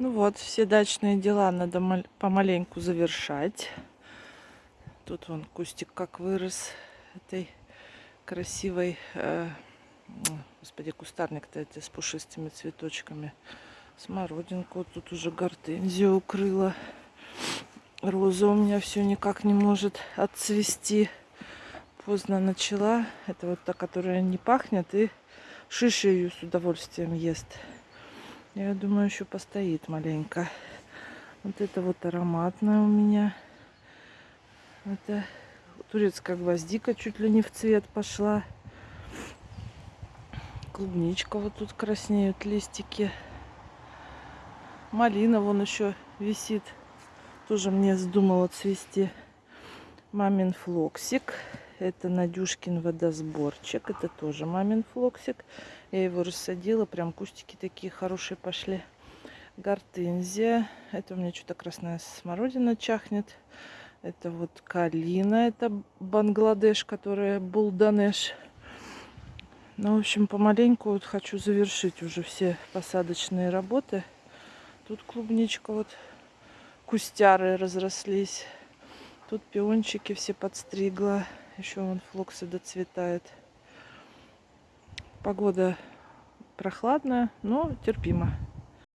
Ну вот, все дачные дела надо мал- помаленьку завершать. Тут вон кустик как вырос этой красивой, э, господи, кустарник-то эти с пушистыми цветочками. Смородинку тут уже гортензию укрыла. Роза у меня все никак не может отцвести. Поздно начала. Это вот та, которая не пахнет и шиши ее с удовольствием ест. Я думаю, еще постоит маленько. Вот это вот ароматная у меня. Это турецкая гвоздика чуть ли не в цвет пошла. Клубничка вот тут краснеют листики. Малина вон еще висит. Тоже мне вздумала цвести. Мамин флоксик. Это Надюшкин водосборчик. Это тоже мамин флоксик. Я его рассадила. Прям кустики такие хорошие пошли. Гортензия. Это у меня что-то красная смородина чахнет. Это вот калина. Это Бангладеш, которая Бульденеж. Ну, в общем, помаленьку вот хочу завершить уже все посадочные работы. Тут клубничка вот, кустяры разрослись. Тут пиончики все подстригла. Еще вон флоксы доцветает. Погода прохладная, но терпимо.